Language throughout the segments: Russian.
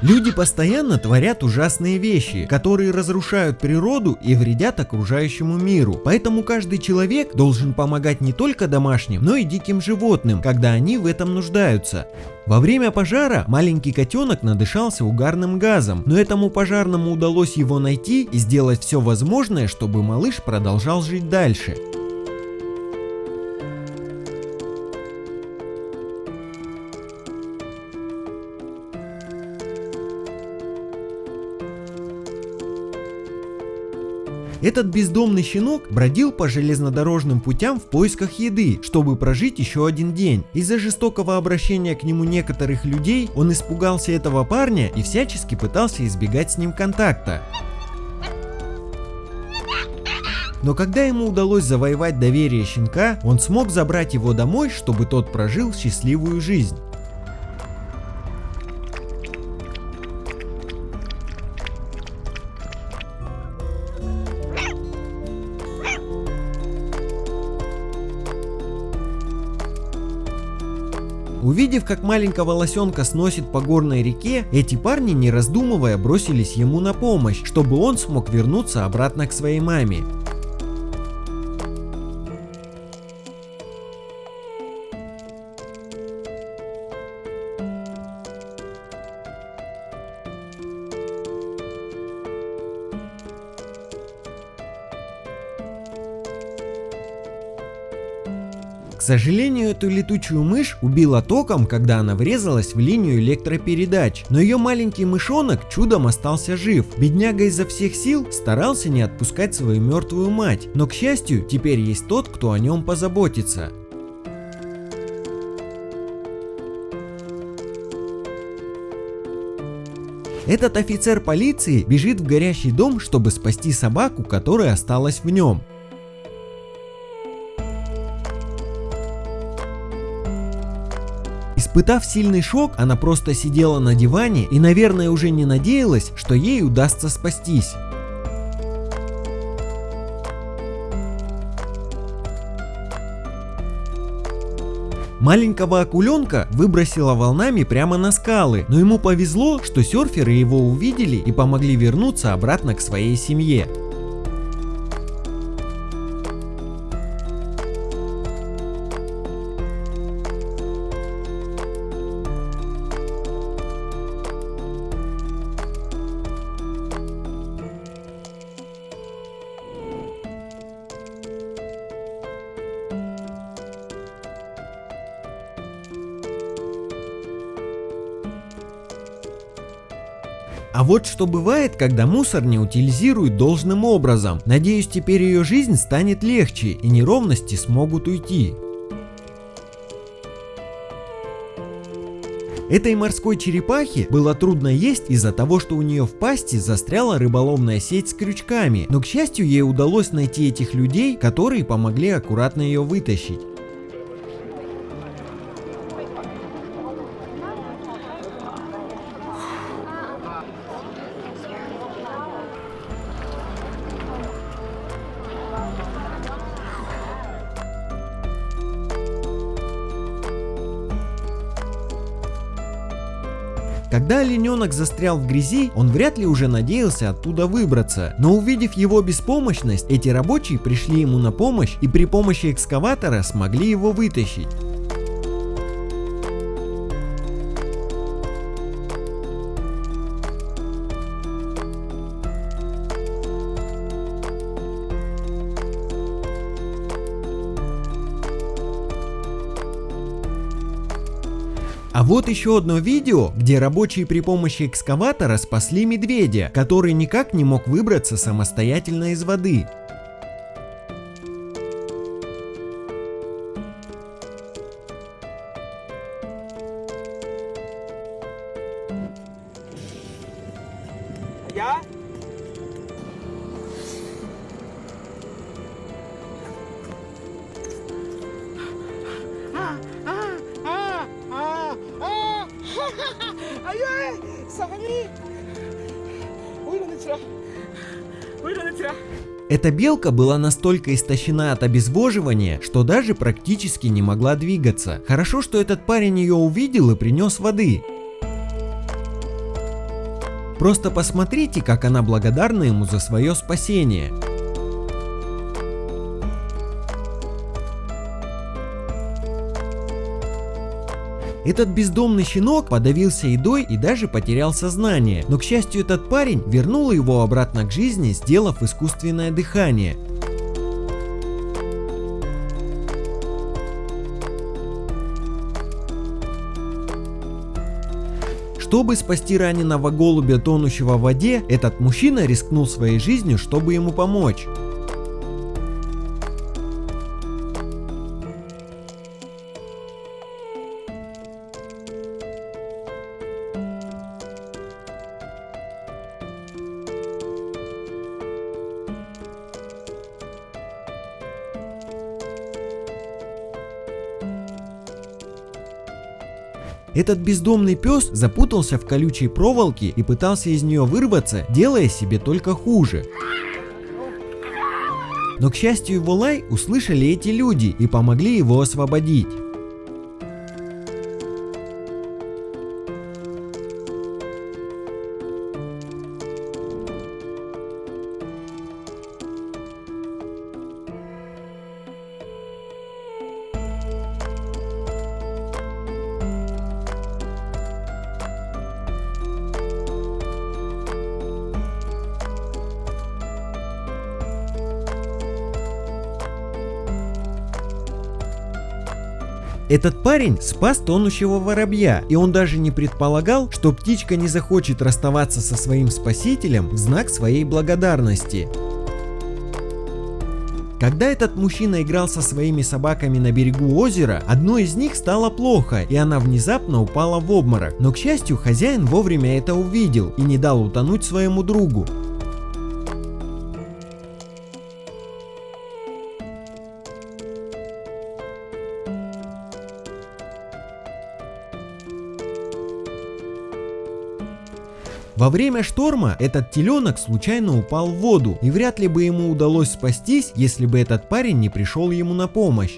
Люди постоянно творят ужасные вещи, которые разрушают природу и вредят окружающему миру. Поэтому каждый человек должен помогать не только домашним, но и диким животным, когда они в этом нуждаются. Во время пожара маленький котенок надышался угарным газом, но этому пожарному удалось его найти и сделать все возможное, чтобы малыш продолжал жить дальше. Этот бездомный щенок бродил по железнодорожным путям в поисках еды, чтобы прожить еще один день. Из-за жестокого обращения к нему некоторых людей он испугался этого парня и всячески пытался избегать с ним контакта. Но когда ему удалось завоевать доверие щенка, он смог забрать его домой, чтобы тот прожил счастливую жизнь. Увидев, как маленького лосенка сносит по горной реке, эти парни, не раздумывая, бросились ему на помощь, чтобы он смог вернуться обратно к своей маме. К сожалению, эту летучую мышь убила током, когда она врезалась в линию электропередач, но ее маленький мышонок чудом остался жив. Бедняга изо всех сил старался не отпускать свою мертвую мать, но к счастью, теперь есть тот, кто о нем позаботится. Этот офицер полиции бежит в горящий дом, чтобы спасти собаку, которая осталась в нем. Испытав сильный шок, она просто сидела на диване и, наверное, уже не надеялась, что ей удастся спастись. Маленького акуленка выбросило волнами прямо на скалы, но ему повезло, что серферы его увидели и помогли вернуться обратно к своей семье. А вот что бывает, когда мусор не утилизируют должным образом. Надеюсь, теперь ее жизнь станет легче и неровности смогут уйти. Этой морской черепахе было трудно есть из-за того, что у нее в пасти застряла рыболовная сеть с крючками, но к счастью ей удалось найти этих людей, которые помогли аккуратно ее вытащить. Когда олененок застрял в грязи, он вряд ли уже надеялся оттуда выбраться, но увидев его беспомощность, эти рабочие пришли ему на помощь и при помощи экскаватора смогли его вытащить. А вот еще одно видео, где рабочие при помощи экскаватора спасли медведя, который никак не мог выбраться самостоятельно из воды. Эта белка была настолько истощена от обезвоживания, что даже практически не могла двигаться. Хорошо, что этот парень ее увидел и принес воды. Просто посмотрите, как она благодарна ему за свое спасение. Этот бездомный щенок подавился едой и даже потерял сознание, но к счастью этот парень вернул его обратно к жизни, сделав искусственное дыхание. Чтобы спасти раненого голубя, тонущего в воде, этот мужчина рискнул своей жизнью, чтобы ему помочь. Этот бездомный пес запутался в колючей проволоке и пытался из нее вырваться, делая себе только хуже. Но к счастью его лай услышали эти люди и помогли его освободить. Этот парень спас тонущего воробья, и он даже не предполагал, что птичка не захочет расставаться со своим спасителем в знак своей благодарности. Когда этот мужчина играл со своими собаками на берегу озера, одной из них стало плохо, и она внезапно упала в обморок. Но к счастью, хозяин вовремя это увидел и не дал утонуть своему другу. Во время шторма этот теленок случайно упал в воду, и вряд ли бы ему удалось спастись, если бы этот парень не пришел ему на помощь.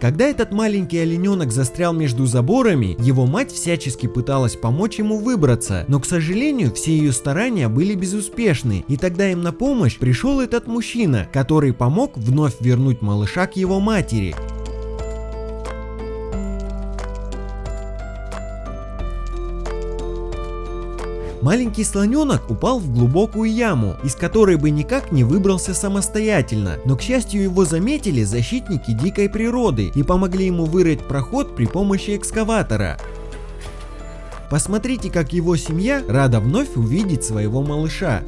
Когда этот маленький олененок застрял между заборами, его мать всячески пыталась помочь ему выбраться, но к сожалению все ее старания были безуспешны, и тогда им на помощь пришел этот мужчина, который помог вновь вернуть малыша к его матери. Маленький слоненок упал в глубокую яму, из которой бы никак не выбрался самостоятельно, но к счастью его заметили защитники дикой природы и помогли ему вырыть проход при помощи экскаватора. Посмотрите, как его семья рада вновь увидеть своего малыша.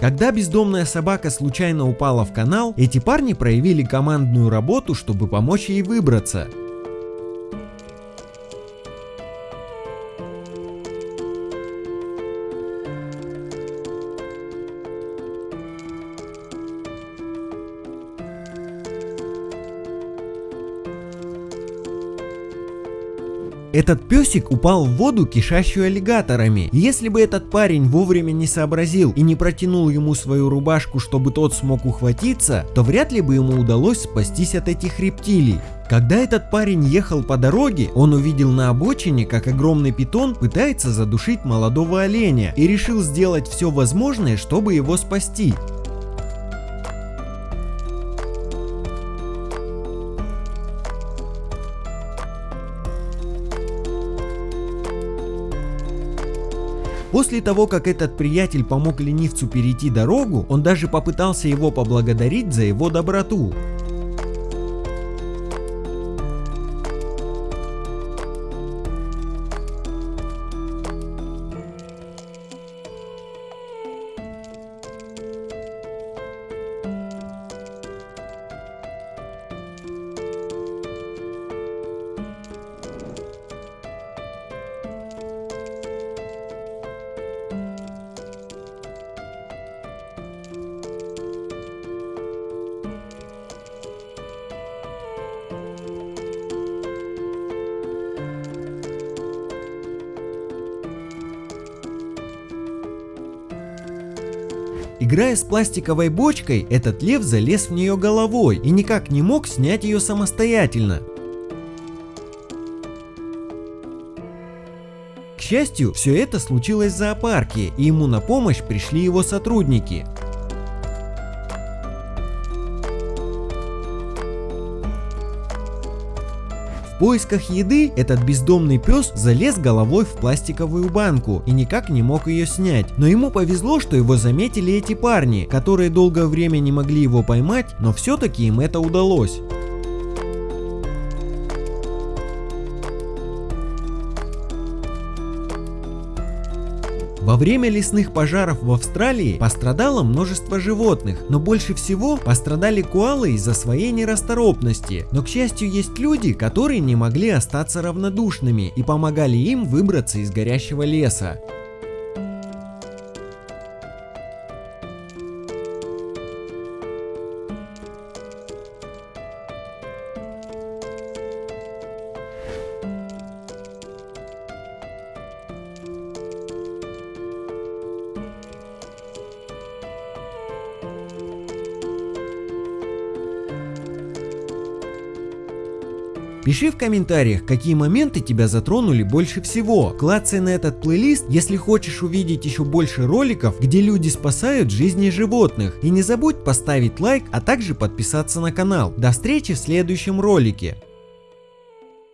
Когда бездомная собака случайно упала в канал, эти парни проявили командную работу, чтобы помочь ей выбраться. Этот песик упал в воду, кишащую аллигаторами. Если бы этот парень вовремя не сообразил и не протянул ему свою рубашку, чтобы тот смог ухватиться, то вряд ли бы ему удалось спастись от этих рептилий. Когда этот парень ехал по дороге, он увидел на обочине, как огромный питон пытается задушить молодого оленя и решил сделать все возможное, чтобы его спасти. После того, как этот приятель помог ленивцу перейти дорогу, он даже попытался его поблагодарить за его доброту. Играя с пластиковой бочкой, этот лев залез в нее головой и никак не мог снять ее самостоятельно. К счастью, все это случилось в зоопарке, и ему на помощь пришли его сотрудники. Поисках еды этот бездомный пес залез головой в пластиковую банку и никак не мог ее снять. Но ему повезло, что его заметили эти парни, которые долгое время не могли его поймать, но все-таки им это удалось. Во время лесных пожаров в Австралии пострадало множество животных, но больше всего пострадали коалы из-за своей нерасторопности. Но к счастью есть люди, которые не могли остаться равнодушными и помогали им выбраться из горящего леса. Пиши в комментариях, какие моменты тебя затронули больше всего. Клацай на этот плейлист, если хочешь увидеть еще больше роликов, где люди спасают жизни животных. И не забудь поставить лайк, а также подписаться на канал. До встречи в следующем ролике.